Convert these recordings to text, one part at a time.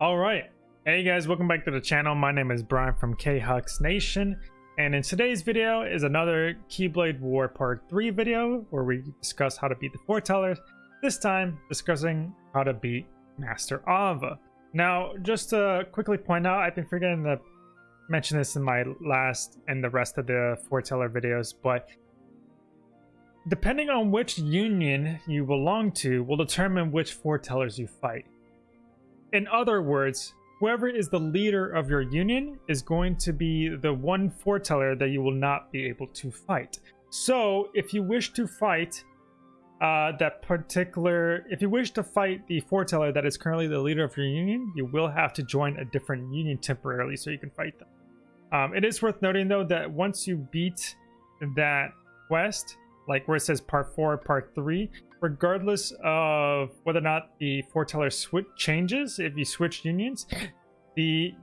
All right. Hey guys, welcome back to the channel. My name is Brian from K-Hux Nation. And in today's video is another Keyblade War Part 3 video where we discuss how to beat the Foretellers. This time, discussing how to beat Master Ava. Now, just to quickly point out, I've been forgetting to mention this in my last and the rest of the Foreteller videos, but depending on which union you belong to will determine which Foretellers you fight. In other words, whoever is the leader of your union is going to be the one foreteller that you will not be able to fight. So if you wish to fight uh, that particular, if you wish to fight the foreteller that is currently the leader of your union, you will have to join a different union temporarily so you can fight them. Um, it is worth noting though that once you beat that quest, like where it says part four, part three, regardless of whether or not the foreteller switch changes, if you switch unions, the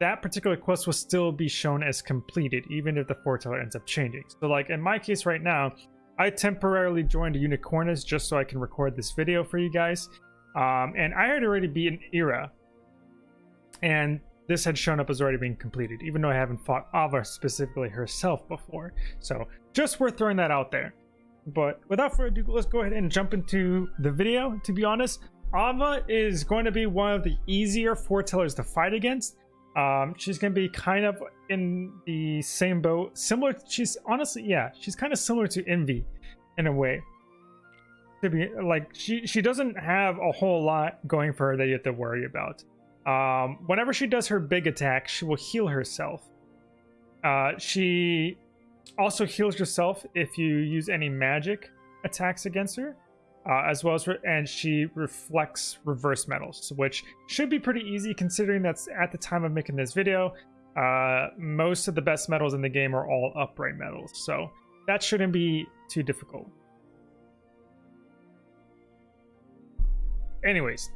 that particular quest will still be shown as completed, even if the foreteller ends up changing. So like in my case right now, I temporarily joined Unicornis just so I can record this video for you guys. Um, and I had already beaten Ira. And this had shown up as already being completed, even though I haven't fought Ava specifically herself before. So just worth throwing that out there. But without further ado, let's go ahead and jump into the video. To be honest, Ava is going to be one of the easier foretellers to fight against. Um, she's going to be kind of in the same boat, similar. She's honestly, yeah, she's kind of similar to Invi in a way. To be like, she she doesn't have a whole lot going for her that you have to worry about. Um, whenever she does her big attack, she will heal herself. Uh, she also heals yourself if you use any magic attacks against her, uh, as well as and she reflects reverse medals, which should be pretty easy considering that's at the time of making this video. Uh, most of the best medals in the game are all upright medals, so that shouldn't be too difficult. Anyways,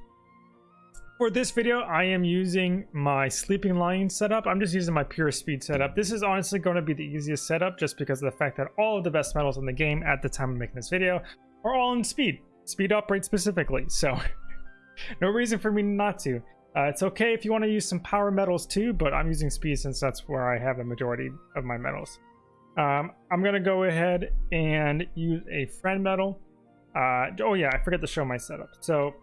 for this video, I am using my Sleeping Lion setup. I'm just using my pure speed setup. This is honestly going to be the easiest setup just because of the fact that all of the best medals in the game at the time of making this video are all in speed. Speed upright specifically, so no reason for me not to. Uh, it's okay if you want to use some power medals too, but I'm using speed since that's where I have the majority of my medals. Um, I'm going to go ahead and use a friend medal. Uh, oh yeah, I forgot to show my setup. So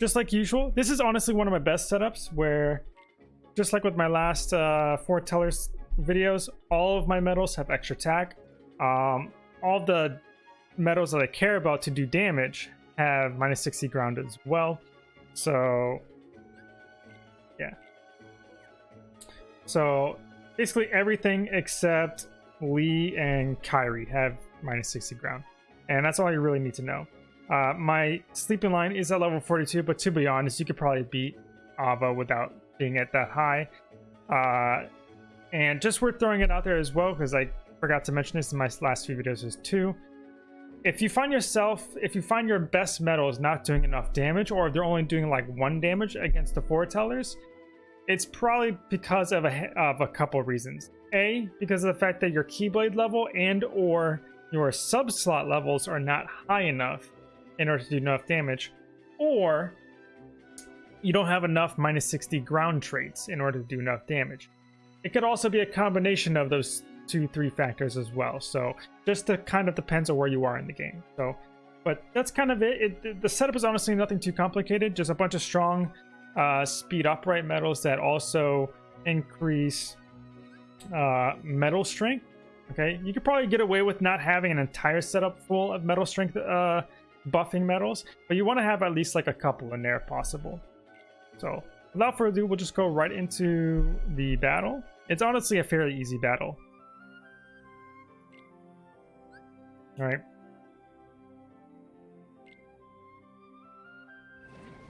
just like usual. This is honestly one of my best setups where, just like with my last uh, foretellers videos, all of my medals have extra attack. Um, all the medals that I care about to do damage have minus 60 ground as well. So, yeah. So, basically everything except Lea and Kairi have minus 60 ground. And that's all you really need to know. Uh, my sleeping lion is at level 42, but to be honest, you could probably beat Ava without being at that high. Uh, and just worth throwing it out there as well, because I forgot to mention this in my last few videos as too. If you find yourself, if you find your best medals not doing enough damage, or if they're only doing like one damage against the foretellers, it's probably because of a, of a couple reasons. A, because of the fact that your Keyblade level and or your sub-slot levels are not high enough in order to do enough damage, or you don't have enough minus 60 ground traits in order to do enough damage. It could also be a combination of those two, three factors as well. So just to kind of depends on where you are in the game. So, but that's kind of it. it the setup is honestly nothing too complicated. Just a bunch of strong uh, speed upright medals that also increase uh, medal strength. Okay, you could probably get away with not having an entire setup full of medal strength uh, buffing medals, but you want to have at least like a couple in there if possible. So without further ado, we'll just go right into the battle. It's honestly a fairly easy battle. All right.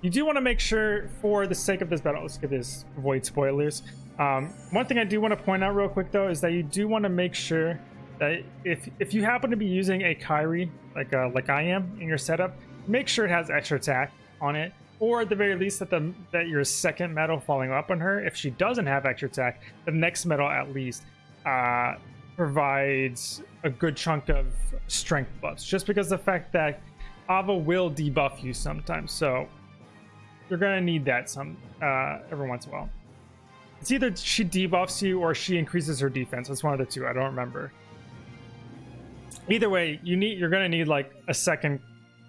You do want to make sure, for the sake of this battle, let's get this, avoid spoilers. Um, one thing I do want to point out real quick, though, is that you do want to make sure that if if you happen to be using a Kairi like uh, like I am in your setup, make sure it has extra attack on it, or at the very least that the that your second medal falling up on her, if she doesn't have extra attack, the next medal at least uh, provides a good chunk of strength buffs. Just because the fact that Ava will debuff you sometimes, so you're gonna need that some uh, every once in a while. It's either she debuffs you or she increases her defense. It's one of the two. I don't remember. Either way, you need you're gonna need like a second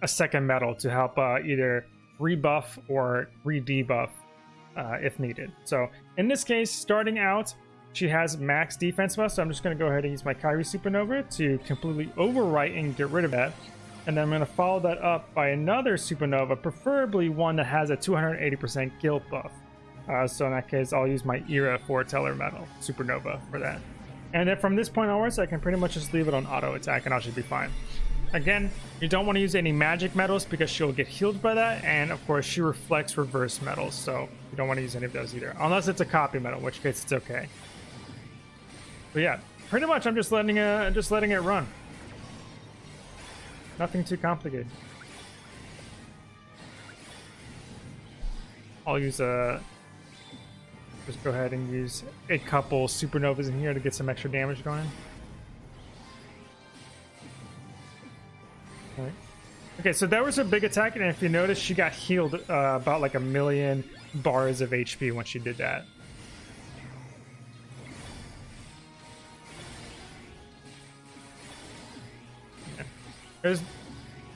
a second medal to help uh, either rebuff or re-debuff uh, if needed. So in this case, starting out, she has max defense buff, so I'm just going to go ahead and use my Kairi Supernova to completely overwrite and get rid of that. And then I'm going to follow that up by another Supernova, preferably one that has a 280% guilt buff. Uh, so in that case, I'll use my Ira Foreteller Medal Supernova for that. And then from this point onwards, I can pretty much just leave it on auto attack and I should be fine. Again, you don't want to use any magic medals because she'll get healed by that, and of course she reflects reverse medals. so you don't want to use any of those either. Unless it's a copy medal, in which case it's okay. But yeah, pretty much I'm just letting it, just letting it run. Nothing too complicated. I'll use a... Just go ahead and use a couple supernovas in here to get some extra damage going. Right. Okay, so that was a big attack, and if you notice, she got healed uh, about like a million bars of HP when she did that. There's,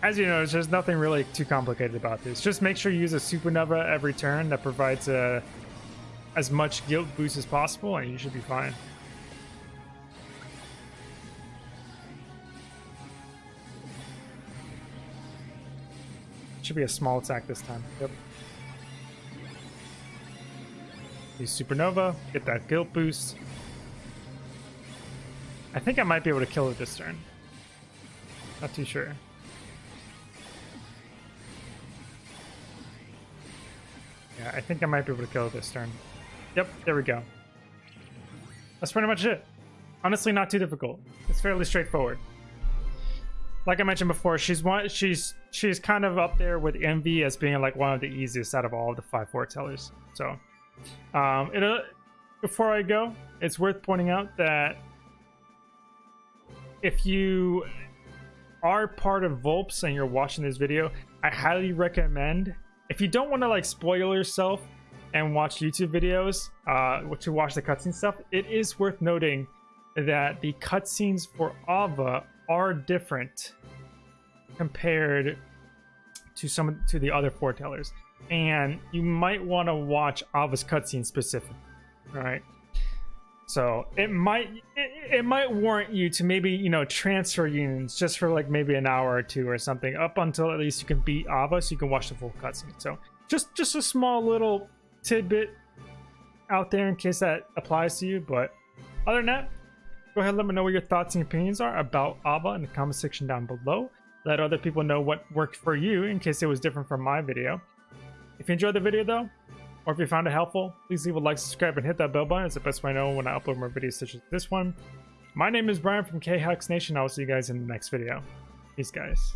as you notice, there's nothing really too complicated about this. Just make sure you use a supernova every turn that provides uh, as much guilt boost as possible, and you should be fine. Should be a small attack this time. Yep. Use Supernova, get that guilt boost. I think I might be able to kill it this turn. Not too sure. Yeah, I think I might be able to kill it this turn. Yep, there we go. That's pretty much it. Honestly, not too difficult. It's fairly straightforward like I mentioned before, she's one. She's she's kind of up there with Invi as being like one of the easiest out of all of the five foretellers. So, um, it, uh, before I go, it's worth pointing out that if you are part of Vulpes and you're watching this video, I highly recommend if you don't want to like spoil yourself and watch YouTube videos uh, to watch the cutscene stuff, it is worth noting that the cutscenes for Ava are different compared to some to the other foretellers and you might want to watch Ava's cutscene specifically. right so it might it, it, might warrant you to maybe you know transfer unions just for like maybe an hour or two or something up until at least you can beat Ava so you can watch the full cutscene so just just a small little tidbit out there in case that applies to you but other than that Go ahead and let me know what your thoughts and opinions are about Ava in the comment section down below. Let other people know what worked for you in case it was different from my video. If you enjoyed the video though, or if you found it helpful, please leave a like, subscribe, and hit that bell button. It's the best way I know when I upload more videos such as this one. My name is Brian from KHux Nation. I will see you guys in the next video. Peace, guys.